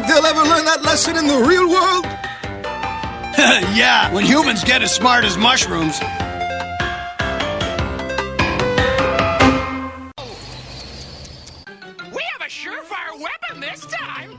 think they'll ever learn that lesson in the real world? yeah, when humans get as smart as mushrooms. We have a surefire weapon this time!